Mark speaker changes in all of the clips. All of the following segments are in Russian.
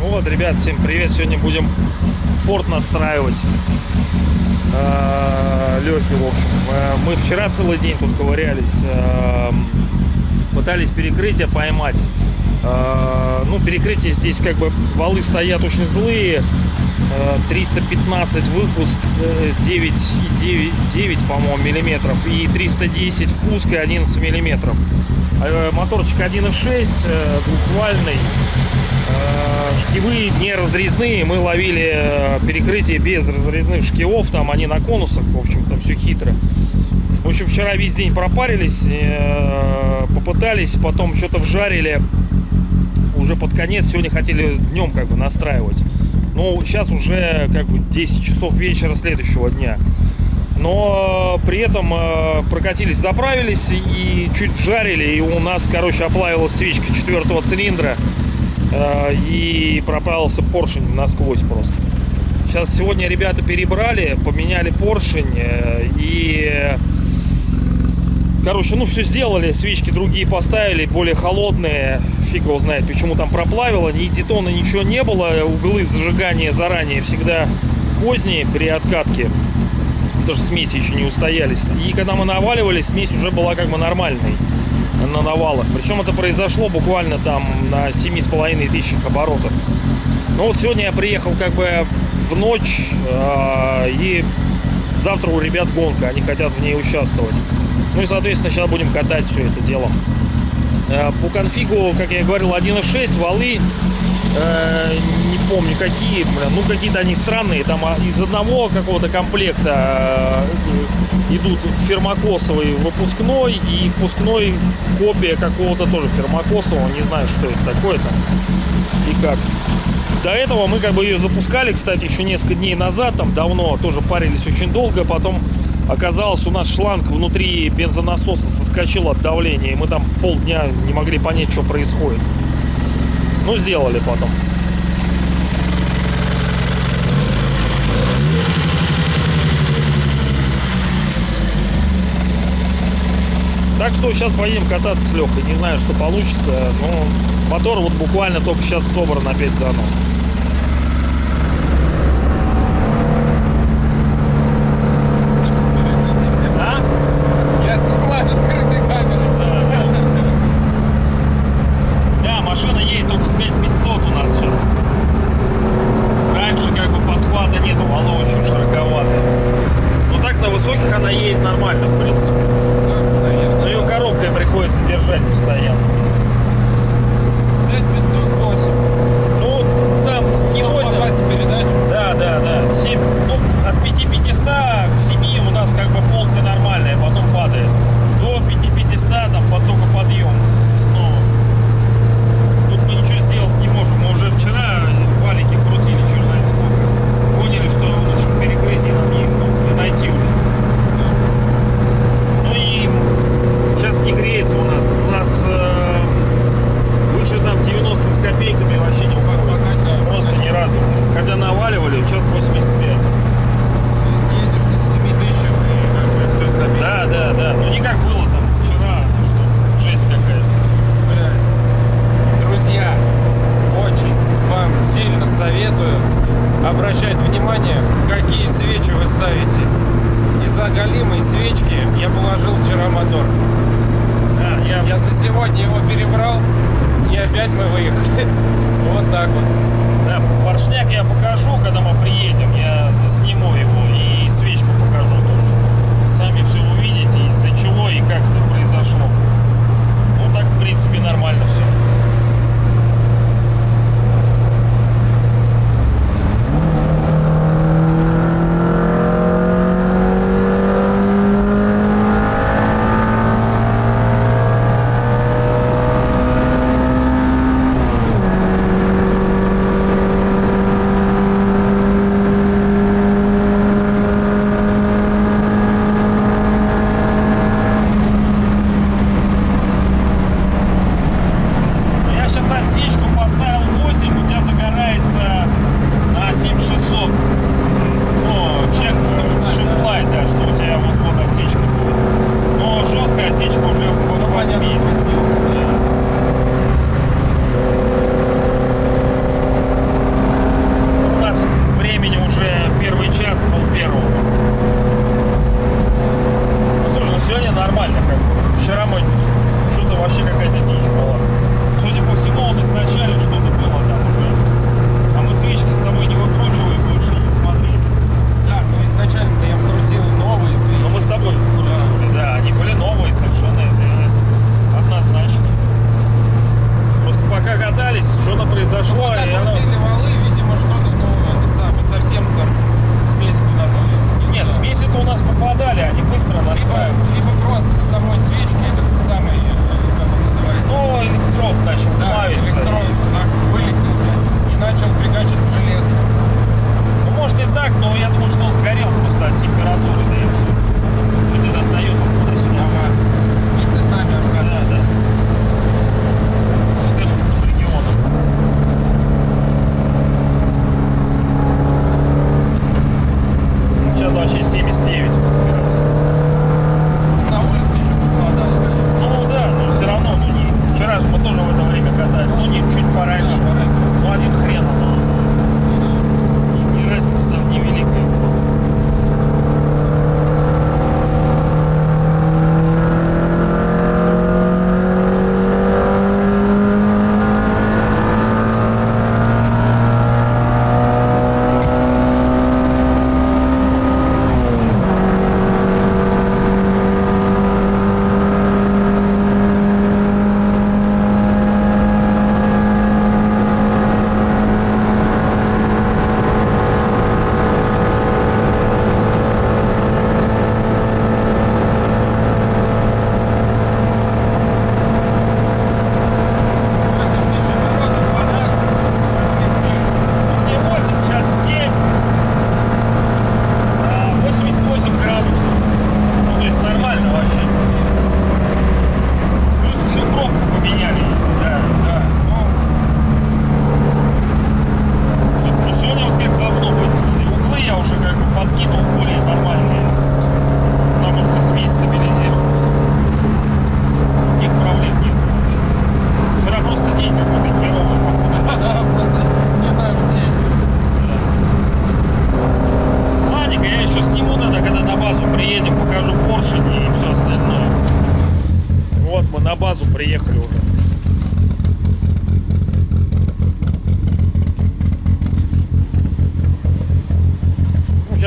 Speaker 1: Ну вот, ребят, всем привет. Сегодня будем форт настраивать. А, Лехи, в общем. А, Мы вчера целый день тут ковырялись. а, Пытались перекрытие поймать. Ну, перекрытие здесь как бы валы стоят очень злые. А, 315 выпуск, э, 9,9, 9, по-моему, миллиметров. И 310 впуск и 11 миллиметров. А, Моторчик 1.6, э, двухвальный. Э, Шкивы не разрезные, мы ловили э, перекрытие без разрезных шкивов, там они на конусах, в общем, там все хитро. В общем, вчера весь день пропарились, э, попытались, потом что-то вжарили, уже под конец, сегодня хотели днем как бы настраивать. Ну, сейчас уже как бы 10 часов вечера следующего дня. Но при этом э, прокатились, заправились и чуть вжарили, и у нас, короче, оплавилась свечка четвертого цилиндра э, и проправился поршень насквозь просто. Сейчас сегодня ребята перебрали, поменяли поршень э, и, короче, ну все сделали, свечки другие поставили, более холодные, фиг его знает, почему там проплавило, ни детона, ничего не было, углы зажигания заранее всегда поздние при откатке, даже смеси еще не устоялись. И когда мы наваливали, смесь уже была как бы нормальной на навалах. Причем это произошло буквально там на 7,5 тысячах оборотов. Ну вот сегодня я приехал как бы в ночь, э, и завтра у ребят гонка, они хотят в ней участвовать. Ну и, соответственно, сейчас будем катать все это дело. Э, по конфигу, как я говорил, 1.6, валы, э, не помню какие, блин, ну какие-то они странные, там а, из одного какого-то комплекта э, идут фермокосовый выпускной и впускной копия какого-то тоже фермокосового, не знаю, что это такое там и как. До этого мы как бы ее запускали, кстати, еще несколько дней назад, там давно, тоже парились очень долго, потом оказалось у нас шланг внутри бензонасоса соскочил от давления, и мы там полдня не могли понять, что происходит. Ну, сделали потом. Так что сейчас поедем кататься с Лехой. Не знаю, что получится. Но мотор вот буквально только сейчас собран опять заново. А?
Speaker 2: Я снимаю скрытой камерой.
Speaker 1: Да, машина едет только с 5500 у нас сейчас. Раньше как бы подхвата нету, вало очень широковатое. Но так на высоких она едет нормально, в принципе. Но ее коробкой приходится держать постоянно.
Speaker 2: 5508.
Speaker 1: Ну, там не
Speaker 2: Чтобы
Speaker 1: 8.
Speaker 2: попасть в передачу.
Speaker 1: Да, да, да. 7, ну, от 5500 к 7 у нас как бы полка нормальная, потом падает. До 5500 там под- только подъем снова. Тут мы ничего сделать не можем. Мы уже вчера валики крутили, черт знает сколько. Поняли, что лучше перекрытий нам не, ну, не найти уже. Ну и сейчас не греется у нас. У нас э, выше там 90 с копейками вообще не
Speaker 2: Пока, да,
Speaker 1: Просто
Speaker 2: пока
Speaker 1: ни разу. Хотя наваливали, сейчас 85.
Speaker 2: Ты едешь на 7 тысячах и как бы все стабильно.
Speaker 1: Да, да, да. Ну не как было там вчера, что жесть какая-то.
Speaker 2: Блядь. Друзья, очень вам сильно советую обращать внимание, какие свечи вы ставите. Из-за голимой свечки я положил вчера мотор.
Speaker 1: Да, я,
Speaker 2: Я за сегодня его перебрал, и опять мы выехали. Вот так вот.
Speaker 1: да, поршняк я покажу, когда мы приедем. Я засниму его и свечку покажу тоже. Сами все увидите, из-за чего и как это произошло. Ну так, в принципе, нормально все.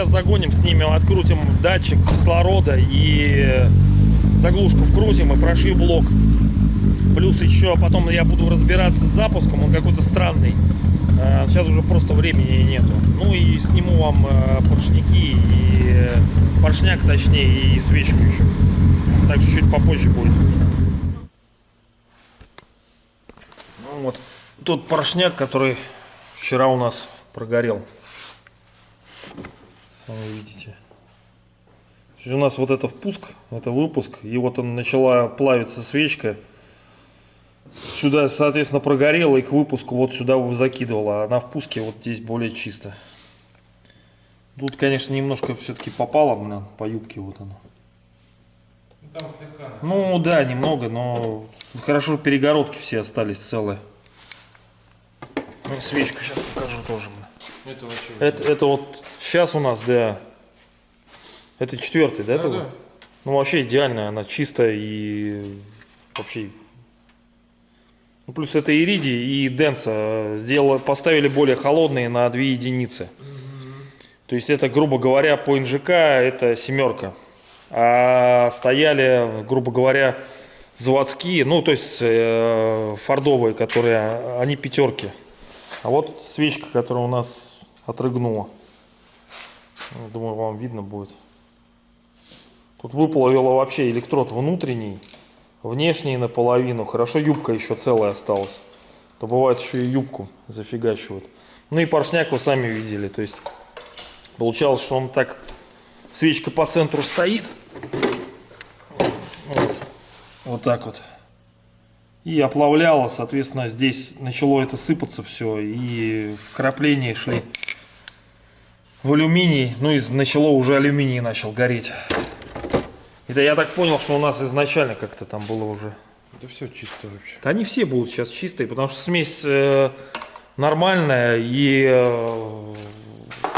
Speaker 1: Сейчас загоним, снимем, открутим датчик кислорода и заглушку вкрутим и прошью блок. Плюс еще потом я буду разбираться с запуском, он какой-то странный. А, Сейчас уже просто времени нету. Ну и сниму вам э, поршняки и э, поршняк точнее и свечку еще. Так что чуть попозже будет. Ну вот тот поршняк, который вчера у нас прогорел. Сами видите. У нас вот это впуск, это выпуск, и вот он начала плавиться свечка. Сюда, соответственно, прогорела и к выпуску вот сюда закидывала, а на впуске вот здесь более чисто. Тут, конечно, немножко все-таки попало, блин, по юбке вот оно.
Speaker 2: Там слегка.
Speaker 1: Ну да, немного, но хорошо перегородки все остались целые. Ну, свечку сейчас покажу тоже.
Speaker 2: Это вообще.
Speaker 1: Это, это вот сейчас у нас, да. Это четвертый, да?
Speaker 2: Да,
Speaker 1: такой?
Speaker 2: да.
Speaker 1: Ну вообще идеальная, она чистая и вообще. Ну, плюс это иридий и денса сделали, поставили более холодные на 2 единицы. То есть это, грубо говоря, по НЖК это семерка. А стояли, грубо говоря, заводские, ну то есть э, фордовые, которые, они пятерки. А вот свечка, которая у нас отрыгнула. Ну, Думаю, вам видно будет. Тут выплавила вообще электрод внутренний, внешний наполовину. Хорошо, юбка еще целая осталась. То бывает еще и юбку зафигачивают. Ну и поршняк вы сами видели. То есть получалось, что он так, свечка по центру стоит. Вот, вот так вот. И оплавляло, соответственно, здесь начало это сыпаться все. И вкрапления шли в алюминий. Ну и начало уже алюминий начал гореть. Это я так понял, что у нас изначально как-то там было уже.
Speaker 2: Да все чисто вообще.
Speaker 1: Да они все будут сейчас чистые, потому что смесь э, нормальная и, э,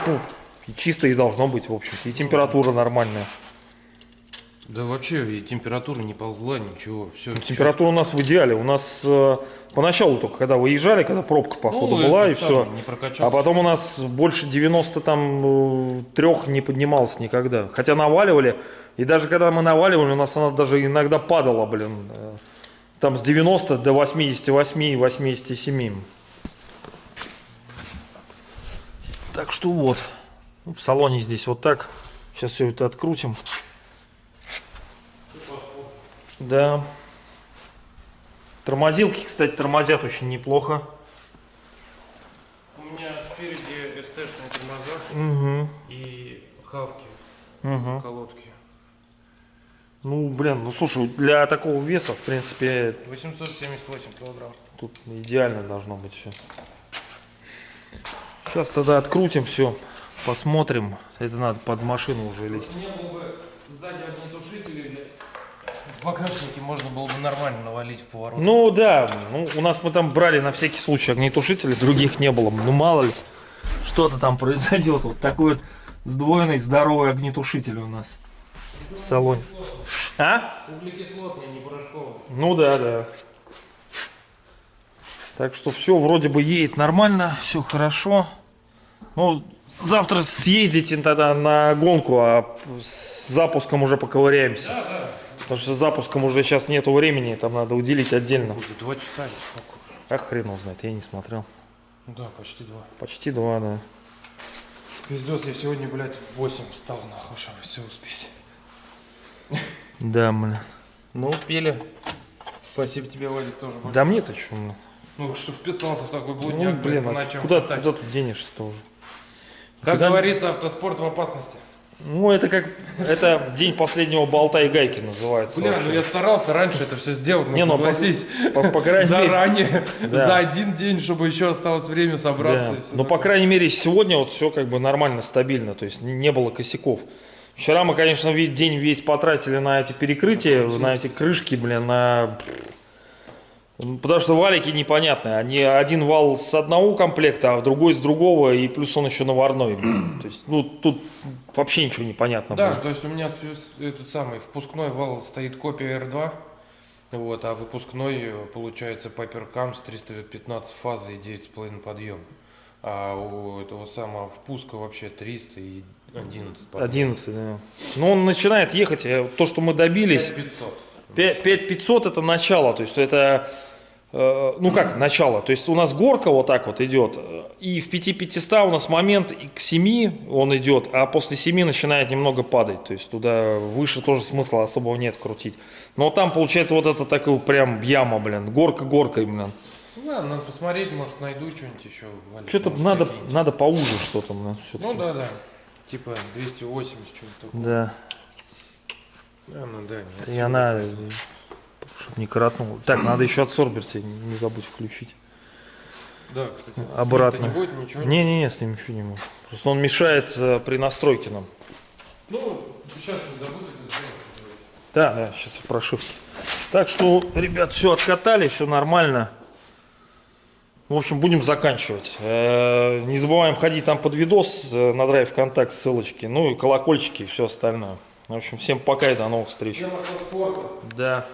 Speaker 1: ну, и чисто и должно быть, в общем-то. И температура нормальная.
Speaker 2: Да вообще и температура не ползла, ничего. Все.
Speaker 1: Температура у нас в идеале. У нас э, поначалу только, когда выезжали, когда пробка, походу,
Speaker 2: Ну,
Speaker 1: была, и все. А потом у нас больше 90 там э, трех не поднималось никогда. Хотя наваливали. И даже когда мы наваливали, у нас она даже иногда падала, блин. э, Там с 90 до 88, 87. Так что вот. Ну, В салоне здесь вот так. Сейчас все это открутим. Да. Тормозилки, кстати, тормозят очень неплохо.
Speaker 2: У меня спереди СТ-шные тормоза
Speaker 1: Угу.
Speaker 2: и хавки,
Speaker 1: Угу.
Speaker 2: колодки.
Speaker 1: Ну, блин, ну слушай, для такого веса, в принципе,
Speaker 2: 878 килограмм.
Speaker 1: тут идеально должно быть все. Сейчас тогда открутим все. посмотрим. Это надо под машину уже лезть.
Speaker 2: Не было бы сзади огнетушителей, блядь. В багажнике можно было бы нормально навалить в поворот.
Speaker 1: Ну да, ну, у нас мы там брали на всякий случай огнетушители, других не было. Ну мало ли, что-то там произойдет. Вот такой вот сдвоенный здоровый огнетушитель у нас в салоне. А?
Speaker 2: Углекислотный, не порошковый.
Speaker 1: Ну да, да. Так что все вроде бы едет нормально, все хорошо. Ну, завтра съездите тогда на гонку, а с запуском уже поковыряемся.
Speaker 2: Да, да.
Speaker 1: Потому что с запуском уже сейчас нету времени, там надо уделить отдельно.
Speaker 2: Уже два часа или сколько?
Speaker 1: А хрен его знает, я не смотрел.
Speaker 2: Ну да, почти два.
Speaker 1: Почти два, да.
Speaker 2: Пиздец, я сегодня, блядь, в 8 встал, нахуй, чтобы все успеть.
Speaker 1: Да, блин.
Speaker 2: Ну, успели. Спасибо тебе, Вадик, тоже. большое.
Speaker 1: Да мне-то что, блин.
Speaker 2: Ну, что вписался в такой
Speaker 1: Ну,
Speaker 2: блудняк, блин,
Speaker 1: блин,
Speaker 2: по
Speaker 1: а куда, куда тут денешься-то уже?
Speaker 2: Как
Speaker 1: Куда-
Speaker 2: говорится, автоспорт в опасности.
Speaker 1: Ну, это как, это день последнего болта и гайки называется.
Speaker 2: Бля,
Speaker 1: вообще.
Speaker 2: ну я старался раньше это все сделать, но
Speaker 1: Не, ну, по-
Speaker 2: согласись.
Speaker 1: по- по крайней мере-
Speaker 2: Заранее,
Speaker 1: Да.
Speaker 2: за один день, чтобы еще осталось время собраться.
Speaker 1: Да. Но, по
Speaker 2: такое.
Speaker 1: крайней мере, сегодня вот все как бы нормально, стабильно, то есть не было косяков. Вчера мы, конечно, день весь потратили на эти перекрытия, на эти крышки, блин, на... Потому что валики непонятные. Они один вал с одного комплекта, а другой с другого, и плюс он еще наварной. То есть, ну, тут вообще ничего не понятно.
Speaker 2: Да,
Speaker 1: было.
Speaker 2: то есть у меня этот самый впускной вал стоит копия R2, вот, а выпускной э, получается Piper Cam с 315 фазы и 9,5 подъем. А у этого самого впуска вообще 300 и 11 подъем.
Speaker 1: 11, да. Но он начинает ехать, э, то, что мы добились,
Speaker 2: 5500.
Speaker 1: 5500 это начало, то есть это, э, ну как начало, то есть у нас горка вот так вот идет, э, и в 5500 у нас момент и к 7 он идет, а после 7 начинает немного падать, то есть туда выше тоже смысла особого нет крутить. Но там получается вот это такой прям яма, блин, горка горкой, блин.
Speaker 2: Ну ладно, надо посмотреть, может найду что-нибудь еще.
Speaker 1: Что-то надо, надо поуже что-то.
Speaker 2: Ну да, да. Типа 280 что-нибудь такое.
Speaker 1: Да,
Speaker 2: А, ну да, нет.
Speaker 1: и она, чтобы не коротнула. Так, надо еще отсорбер себе не забудь включить.
Speaker 2: Да, кстати,
Speaker 1: Обратно.
Speaker 2: не будет ничего.
Speaker 1: Не-не-не, с ним ничего не могу. Просто он мешает э, при настройке нам.
Speaker 2: Ну, сейчас не забудь это сделать.
Speaker 1: Да, да, сейчас в прошивке. Так что, ребят, все откатали, все нормально. В общем, будем заканчивать. Э, Не забываем ходить там под видос э, на драйв контакт ссылочки, ну и колокольчики и все остальное. В общем, всем пока и до новых встреч.
Speaker 2: Всем.
Speaker 1: Да.